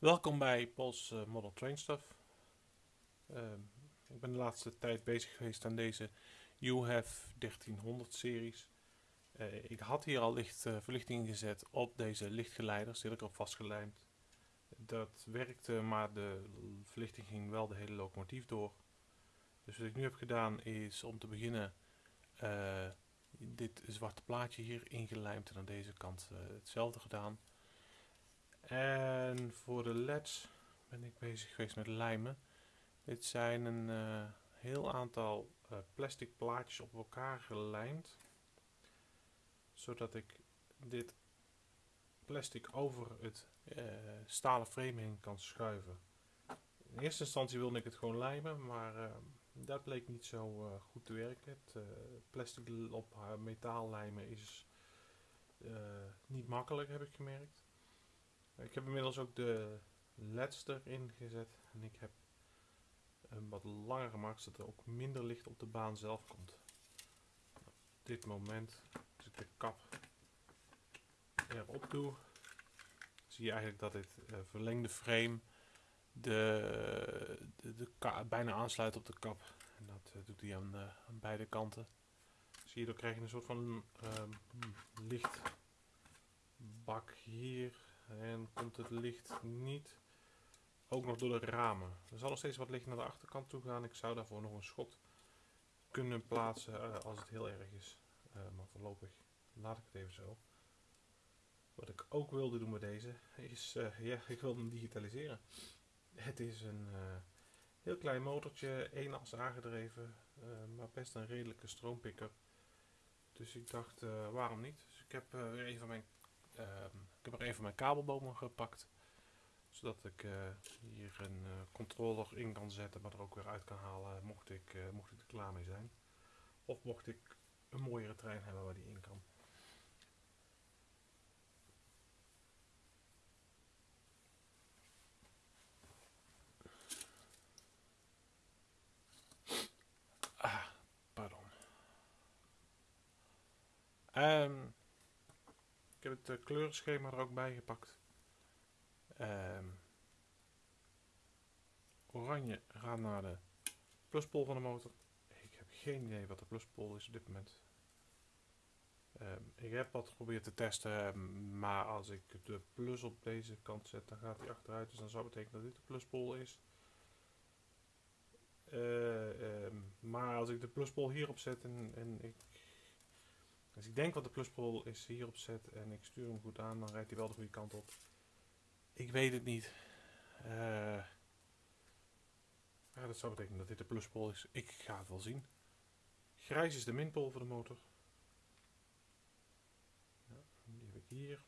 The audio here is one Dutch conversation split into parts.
Welkom bij Pols uh, Model Train Stuff. Uh, ik ben de laatste tijd bezig geweest aan deze UHF 1300 series. Uh, ik had hier al licht uh, verlichting gezet op deze lichtgeleiders, had ik erop vastgelijmd. Dat werkte, maar de verlichting ging wel de hele locomotief door. Dus wat ik nu heb gedaan is om te beginnen dit zwarte plaatje hier ingelijmd en aan deze kant hetzelfde gedaan. En voor de leds ben ik bezig geweest met lijmen. Dit zijn een uh, heel aantal uh, plastic plaatjes op elkaar gelijmd. Zodat ik dit plastic over het uh, stalen frame heen kan schuiven. In eerste instantie wilde ik het gewoon lijmen, maar dat bleek niet zo goed te werken. Het plastic op metaal lijmen is niet makkelijk, heb ik gemerkt. Ik heb inmiddels ook de LEDs erin gezet. En ik heb hem wat langer gemaakt, zodat er ook minder licht op de baan zelf komt. Op dit moment, als ik de kap erop doe, zie je eigenlijk dat dit uh, verlengde frame de, de, de bijna aansluit op de kap. En dat uh, doet hij aan, uh, aan, beide kanten. Zie je, dan krijg je een soort van lichtbak hier en komt het licht niet ook nog door de ramen. Er zal nog steeds wat licht naar de achterkant toe gaan. Ik zou daarvoor nog een schot kunnen plaatsen uh, als het heel erg is. Uh, maar voorlopig laat ik het even zo. Wat ik ook wilde doen met deze is, uh, ja, ik wilde hem digitaliseren. Het is een heel klein motortje, één as aangedreven, maar best een redelijke stroompicker. Dus ik dacht, waarom niet? Dus ik heb weer een van mijn Ehm, ik heb er een van mijn kabelbomen gepakt. Zodat ik uh, hier een uh, controller in kan zetten, maar er ook weer uit kan halen mocht ik, uh, mocht ik er klaar mee zijn. Of mocht ik een mooiere trein hebben waar die in kan. Ah, pardon. Heb het uh, kleurenschema er ook bij gepakt. Um, oranje gaat naar de pluspol van de motor. Ik heb geen idee wat de pluspol is op dit moment. Um, ik heb wat geprobeerd te testen, maar als ik de plus op deze kant zet, dan gaat hij achteruit. Dus dan zou betekenen dat dit de pluspol is. Um, maar als ik de pluspol hierop zet en, en ik dus ik denk wat de pluspol is hierop zet en ik stuur hem goed aan, dan rijdt hij wel de goede kant op. Ik weet het niet. Ja, dat zou betekenen dat dit de pluspol is. Ik ga het wel zien. Grijs is de minpol voor de motor. Ja, die heb ik hier.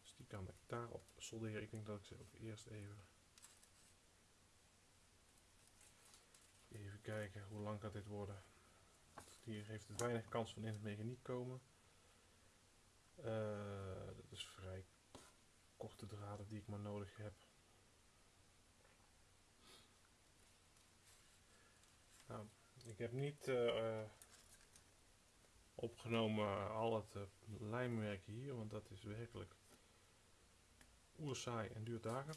Dus die kan ik daarop solderen. Ik denk dat ik ze ook eerst even... Even kijken, hoe lang gaat dit worden? Hier heeft het weinig kans van in het mechaniek komen. Uh, dat is vrij korte draden die ik maar nodig heb. Nou, ik heb niet uh, opgenomen al het uh, lijmwerk hier, want dat is werkelijk oerzaai en duurt dagen.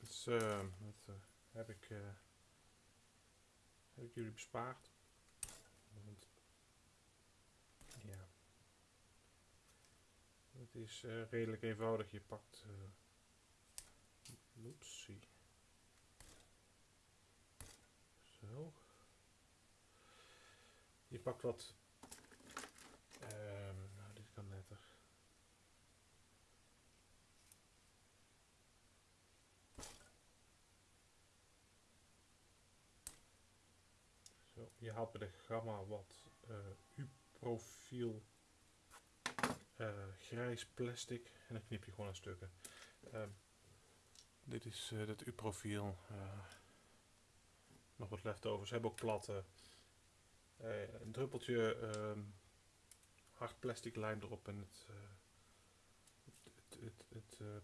Dus dat heb ik, heb ik jullie bespaard. Want, ja. Het is uh, redelijk eenvoudig. Je pakt. Uh. Zo. Je pakt wat. Um, nou, dit kan netter. Zo, je haalt bij de gamma wat uh, U-profiel uh, grijs plastic en dan knip je gewoon aan stukken. Uh, dit is het U-profiel. nog wat leftovers. Ze hebben ook platte. een druppeltje ehm, hard plastic lijm erop en het, het, het, het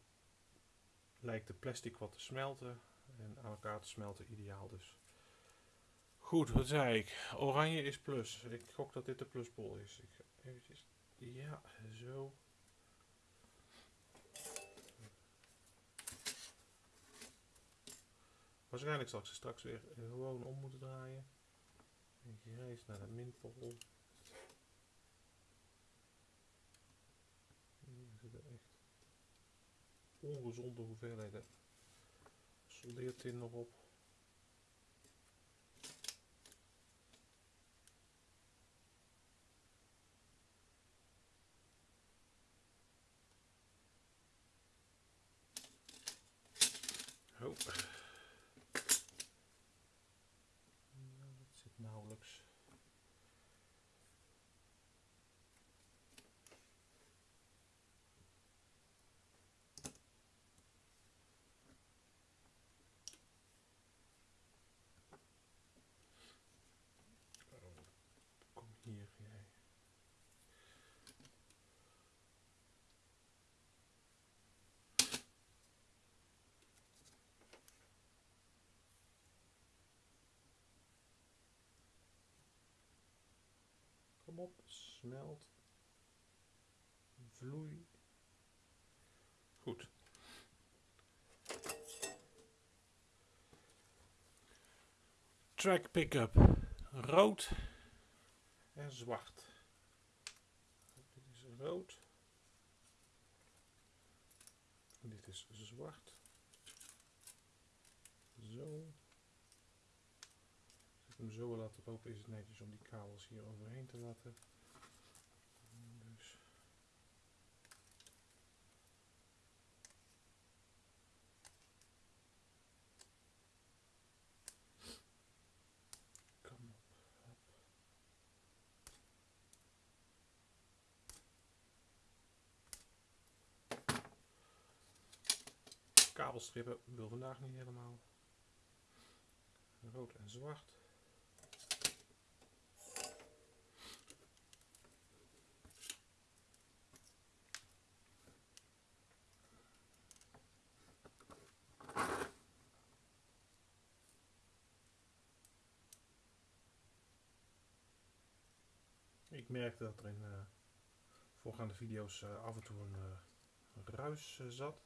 lijkt de plastic wat te smelten en aan elkaar te smelten ideaal dus. Goed, wat zei ik? Oranje is plus. Ik gok dat dit de pluspol is. Ik eventjes... Ja, zo. Waarschijnlijk zal ik ze straks weer eh, gewoon om moeten draaien. Grijs naar de minpol. Hier zitten echt ongezonde hoeveelheden soldeertin nog op. Oh. Smelt. Vloei. Goed. Track pickup. Rood en zwart. Dit is rood. Dit is zwart. Zo. Hem zo laten lopen is het netjes om die kabels hier overheen te laten. Dus. Kom op. Hop. Kabelstrippen wil vandaag niet helemaal. Rood en zwart. Ik merkte dat er in eh, voorgaande video's eh, af en toe een eh, ruis zat.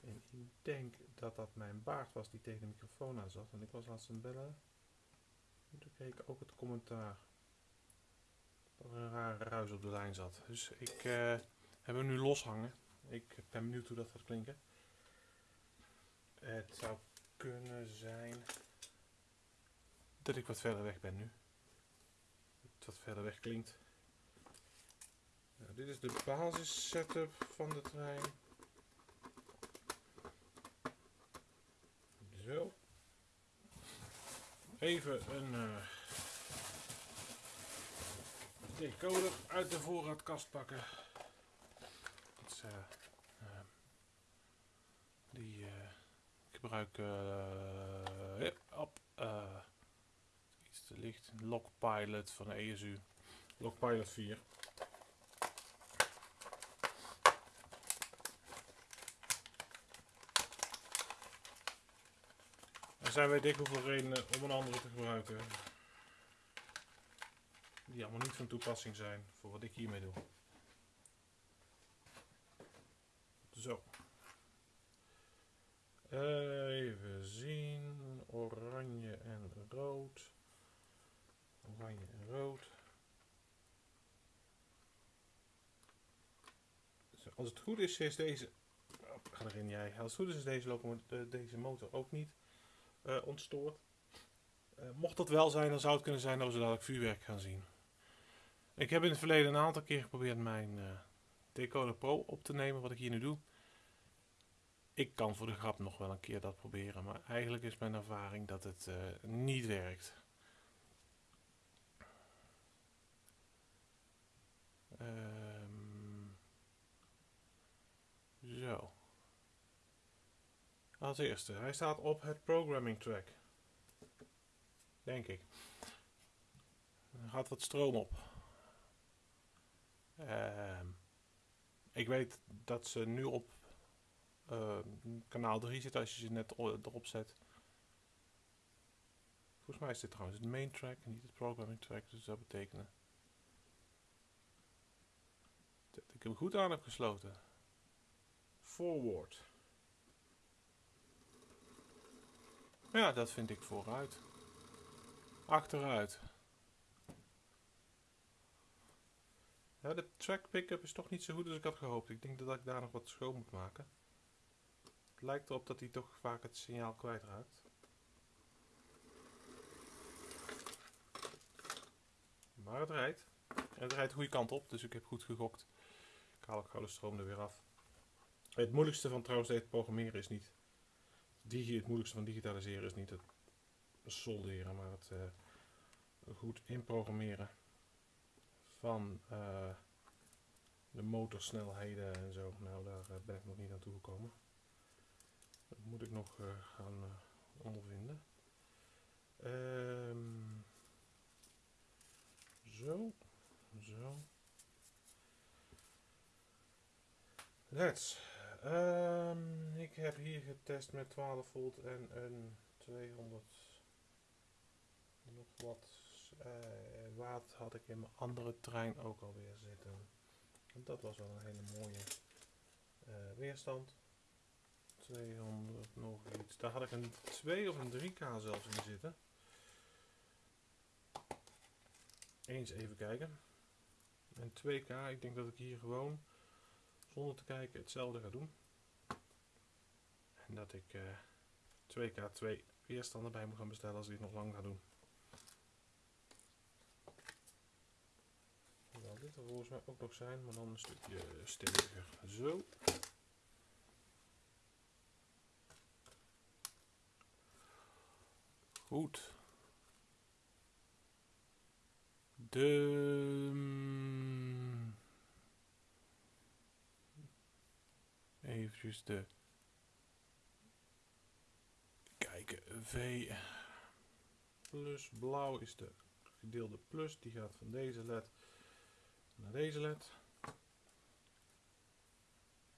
En ik denk dat dat mijn baard was die tegen de microfoon aan zat. En ik was laatst aan bellen. En toen kreeg ik ook het commentaar dat er een rare ruis op de lijn zat. Dus ik heb hem nu loshangen. Ik ben benieuwd hoe dat gaat klinken. Het zou kunnen zijn dat ik wat verder weg ben nu. Het wat verder weg klinkt. Dit is de basis setup van de trein. Zo. Even een eh, decoder uit de voorraadkast pakken. Dat is, eh, eh, die ik gebruik op eh, te licht. Lockpilot van de ESU. Lockpilot 4. Er zijn wij dik hoeveel redenen om een andere te gebruiken. Die allemaal niet van toepassing zijn voor wat ik hiermee doe. Zo. Even zien. Oranje en rood. Oranje en rood. Als het goed is, is deze. Oh, ga erin jij. Als het goed is, is deze, eh, deze motor ook niet eh, ontstoord. Eh, mocht dat wel zijn, dan zou het kunnen zijn dat we zo dadelijk vuurwerk gaan zien. Ik heb in het verleden een aantal keer geprobeerd mijn eh, Decoder Pro op te nemen, wat ik hier nu doe. Ik kan voor de grap nog wel een keer dat proberen, maar eigenlijk is mijn ervaring dat het niet werkt. Ehm, zo. Als eerste, hij staat op het programming track. Denk ik. Er gaat wat stroom op. Ehm, ik weet dat ze nu op ehm, kanaal 3 zit als je ze net erop zet. Volgens mij is dit trouwens de main track niet het programming track. Dus dat betekent dat ik hem goed aan heb gesloten. Forward. Ja, dat vind ik vooruit. Achteruit. Ja, de track pickup is toch niet zo goed als ik had gehoopt. Ik denk dat ik daar nog wat schoon moet maken. Het lijkt erop dat hij toch vaak het signaal kwijtraakt. Maar het rijdt. Het rijdt de goede kant op, dus ik heb goed gegokt. Ik haal ook gauw de stroom er weer af. Het moeilijkste van trouwens het programmeren is niet... Het moeilijkste van digitaliseren is niet het solderen, maar het uh, goed inprogrammeren van uh, de motorsnelheden en zo. Nou, daar uh, ben ik nog niet aan toegekomen. Dat moet ik nog gaan ondervinden. Um, zo, zo. Let's. Um, ik heb hier getest met 12 volt en een 200 nog wat uh, had ik in mijn andere trein ook alweer zitten. En dat was wel een hele mooie uh, weerstand. 200 nog iets. Daar had ik een 2 of een 3K zelfs in zitten. Eens even kijken. En 2K, ik denk dat ik hier gewoon zonder te kijken hetzelfde ga doen. En dat ik uh, 2K2 weerstanden bij moet gaan bestellen als ik het nog lang ga doen. Hoewel dit er volgens mij ook nog zijn, maar dan een stukje steviger. Zo. Goed. De... Even de... Kijken, V plus blauw is de gedeelde plus. Die gaat van deze led naar deze led.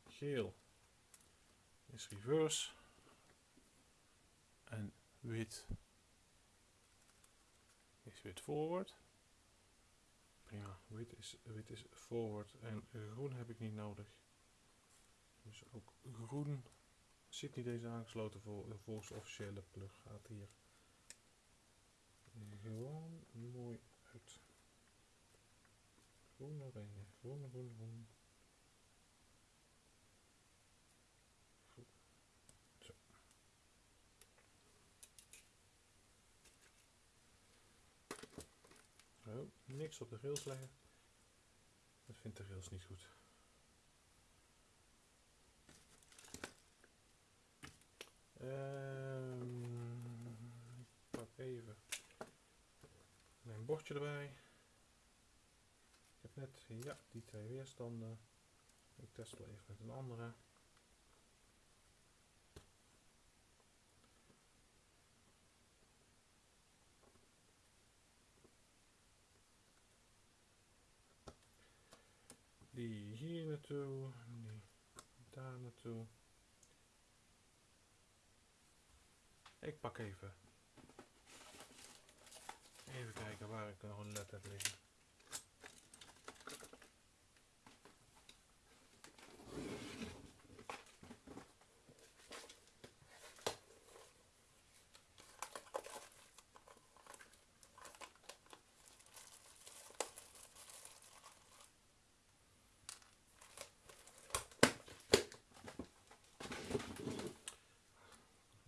Geel is reverse. En wit is wit forward. Prima, wit is, wit is forward en groen heb ik niet nodig. Dus ook groen zit niet deze aangesloten voor, volgens de officiële plug. Gaat hier gewoon mooi uit. Groen oranje, groen, groen, groen. Oh, niks op de rails leggen. Dat vindt de rails niet goed. Um, ik pak even mijn bordje erbij. Ik heb net ja, die twee weerstanden. Ik test wel even met een andere. Die hier naartoe, die daar naartoe. Ik pak even. Even kijken waar ik nog een led heb liggen.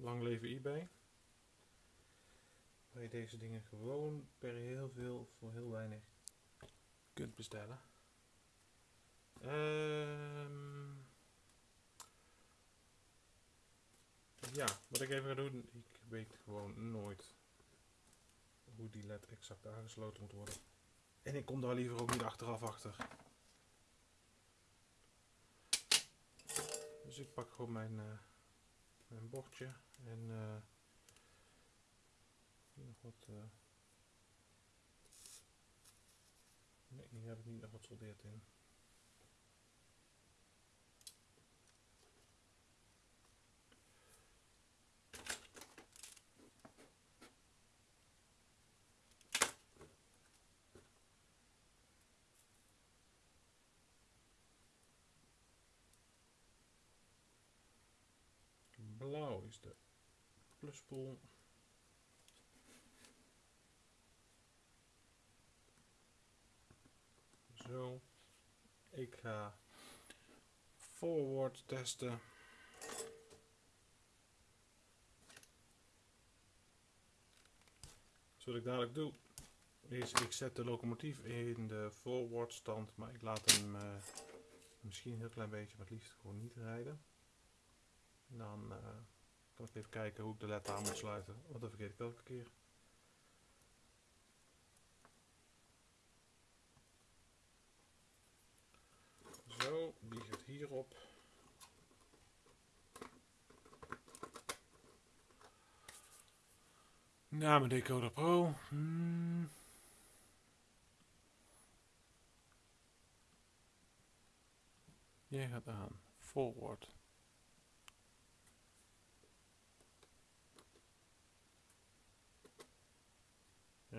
Lang leven eBay. Waar je deze dingen gewoon per heel veel voor heel weinig kunt bestellen. Um, ja, wat ik even ga doen, ik weet gewoon nooit hoe die led exact aangesloten moet worden. En ik kom daar liever ook niet achteraf achter. Dus ik pak gewoon mijn, uh, mijn bordje en uh, nog wat. Uh, nee, hier heb ik niet nog wat soldeerd in. is de pluspool. Zo. Ik ga forward testen. Dus wat ik dadelijk doe, is ik zet de locomotief in de forward stand, maar ik laat hem eh, misschien een heel klein beetje, maar het liefst gewoon niet rijden. Dan eh, kan ik even kijken hoe ik de led aan moet sluiten, want dat vergeet ik elke keer. Zo, die gaat hierop. Nou, mijn Decoder Pro. Hmm. Jij gaat aan. Forward.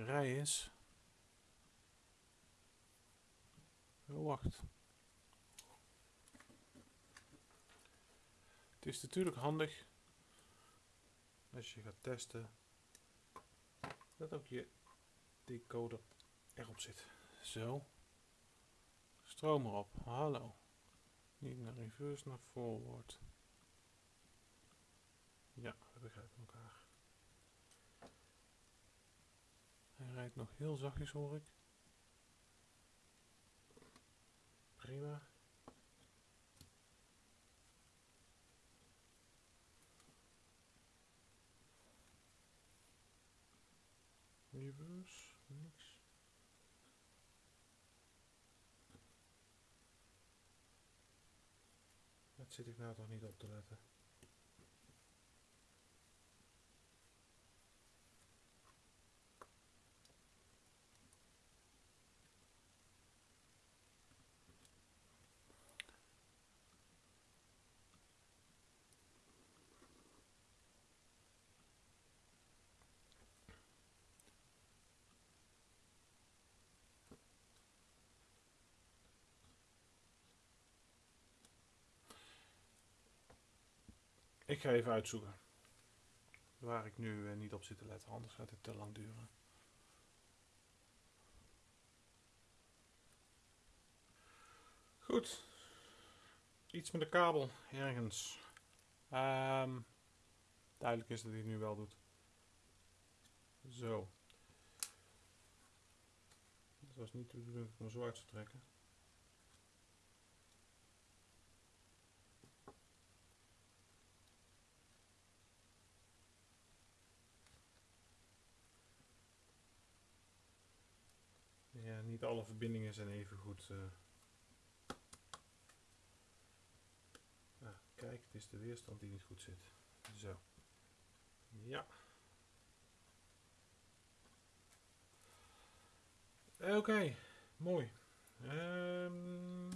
Rij is. Oh, wacht. Het is natuurlijk handig als je gaat testen dat ook je decoder erop zit. Zo. Stroom erop. Hallo. Niet naar reverse, naar forward. Ja, we begrijpen elkaar. Hij rijdt nog heel zachtjes hoor ik. Prima. Reverse, niks. Dat zit ik nou toch niet op te letten. Ik ga even uitzoeken. Waar ik nu uh, niet op zit te letten, anders gaat het te lang duren. Goed. Iets met de kabel ergens. Um, duidelijk is dat hij het nu wel doet. Zo. Dat was niet de bedoeling om zo uit te trekken. Ja, niet alle verbindingen zijn even goed. Uh... Ah, kijk, het is de weerstand die niet goed zit. Zo. Ja. Oké, mooi. Um,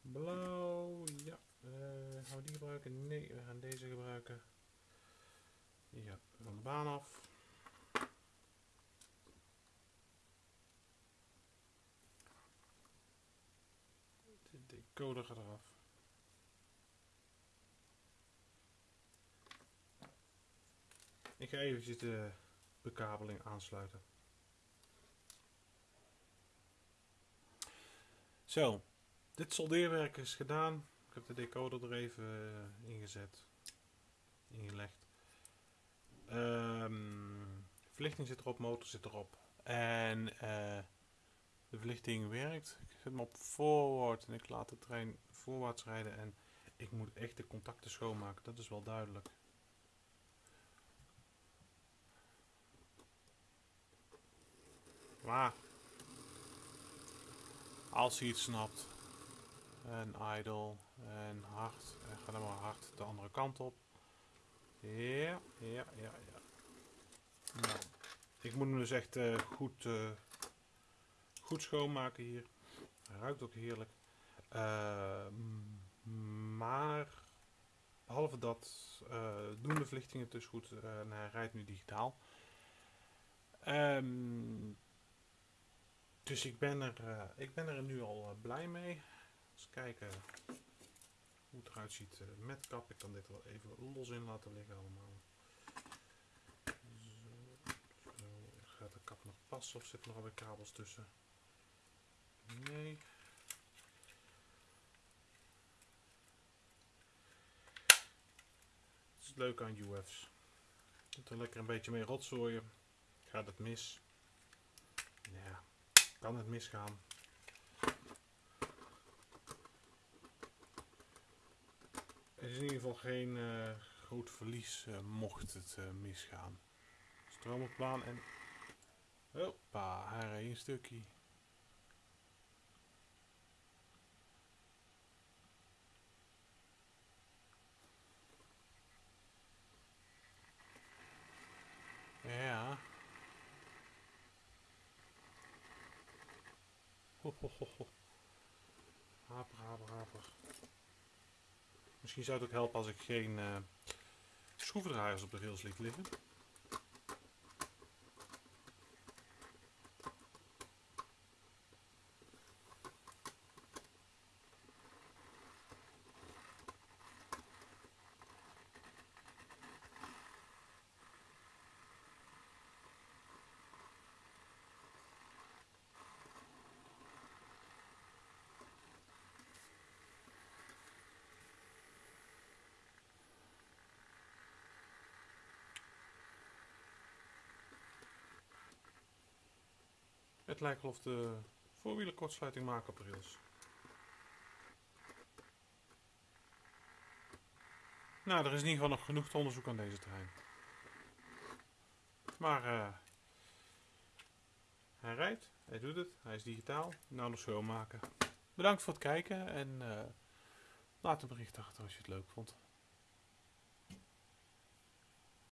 blauw, ja. Uh, gaan we die gebruiken? Nee, we gaan deze gebruiken. Ja, van de baan af. Code gaat eraf. Ik ga even de bekabeling aansluiten. Zo, dit soldeerwerk is gedaan. Ik heb de decoder er even uh, ingezet, ingelegd. Um, verlichting zit erop, motor zit erop. En uh, de verlichting werkt. Zet hem op forward en ik laat de trein voorwaarts rijden. En ik moet echt de contacten schoonmaken, dat is wel duidelijk. Maar als hij iets snapt en idle en hard en ga dan maar hard de andere kant op. Ja, ja, ja, ja. Nou, ik moet hem dus echt uh, goed uh, goed schoonmaken hier. Ruikt ook heerlijk. Uh, maar behalve dat uh, doen de verlichtingen dus goed uh, en hij rijdt nu digitaal. Um, dus ik ben, er, ik ben er nu al blij mee. Eens kijken hoe het eruit ziet met kap. Ik kan dit wel even los in laten liggen allemaal. Zo. Gaat de kap nog passen of zitten er alweer kabels tussen? Nee. Het is het leuke aan UF's. Je er lekker een beetje mee rotzooien. Gaat het mis? Ja, kan het misgaan. Het is in ieder geval geen eh, groot verlies eh, mocht het eh, misgaan. Stroomoplaan en... Hoppa, reed een stukje. Ja. Haper, haper, haper. Misschien zou het ook helpen als ik geen eh schroevendraaiers op de rails liet liggen. Het lijkt wel of de voorwielen kortsluiting maken op rails. Nou, er is in ieder geval nog genoeg te onderzoeken aan deze terrein. Maar eh, hij rijdt, hij doet het, hij is digitaal. Nou nog schoonmaken. Bedankt voor het kijken en eh, laat een bericht achter als je het leuk vond.